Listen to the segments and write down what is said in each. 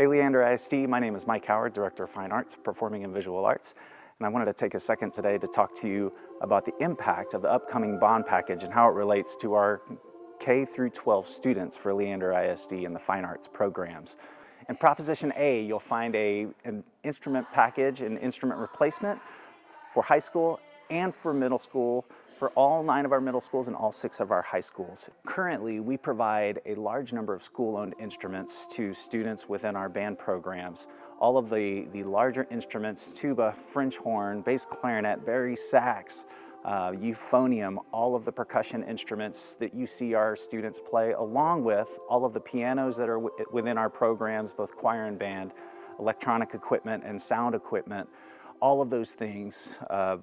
Hey Leander ISD, my name is Mike Howard, Director of Fine Arts, Performing and Visual Arts, and I wanted to take a second today to talk to you about the impact of the upcoming bond package and how it relates to our K through 12 students for Leander ISD and the Fine Arts programs. In Proposition A, you'll find a, an instrument package and instrument replacement for high school and for middle school for all nine of our middle schools and all six of our high schools. Currently, we provide a large number of school-owned instruments to students within our band programs. All of the, the larger instruments, tuba, French horn, bass clarinet, bari sax, uh, euphonium, all of the percussion instruments that you see our students play, along with all of the pianos that are within our programs, both choir and band, electronic equipment and sound equipment, all of those things uh,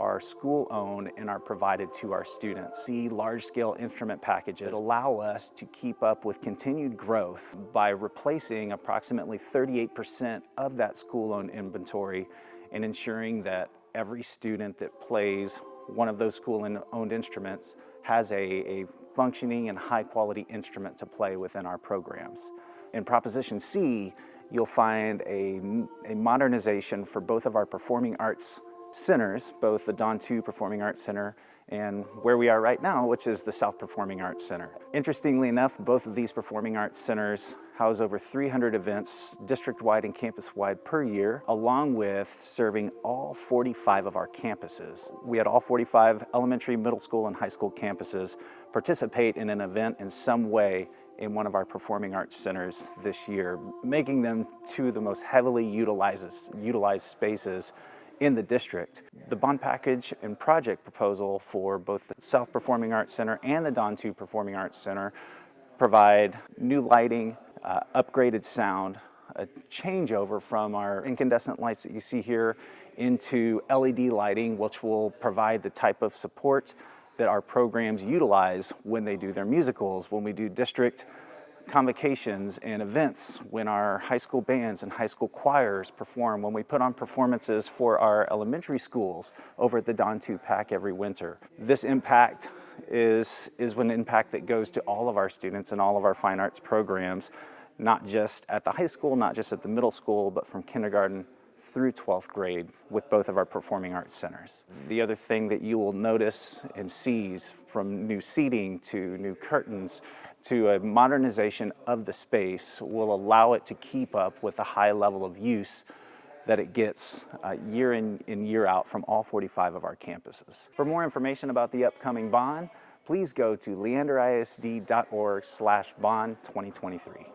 are school-owned and are provided to our students. The large-scale instrument packages allow us to keep up with continued growth by replacing approximately 38% of that school-owned inventory and ensuring that every student that plays one of those school-owned instruments has a, a functioning and high-quality instrument to play within our programs. In Proposition C, you'll find a, a modernization for both of our performing arts centers, both the Don Tew Performing Arts Center and where we are right now, which is the South Performing Arts Center. Interestingly enough, both of these performing arts centers house over 300 events district-wide and campus-wide per year, along with serving all 45 of our campuses. We had all 45 elementary, middle school, and high school campuses participate in an event in some way in one of our performing arts centers this year, making them two of the most heavily utilized, utilized spaces in the district. The bond package and project proposal for both the South Performing Arts Center and the Don Tew Performing Arts Center provide new lighting, uh, upgraded sound, a changeover from our incandescent lights that you see here into LED lighting, which will provide the type of support that our programs utilize when they do their musicals, when we do district convocations and events when our high school bands and high school choirs perform, when we put on performances for our elementary schools over at the Don Tew Pack every winter. This impact is, is an impact that goes to all of our students and all of our fine arts programs, not just at the high school, not just at the middle school, but from kindergarten through 12th grade with both of our performing arts centers. The other thing that you will notice and seize from new seating to new curtains to a modernization of the space will allow it to keep up with the high level of use that it gets uh, year in and year out from all 45 of our campuses. For more information about the upcoming bond, please go to leanderisd.org slash bond 2023.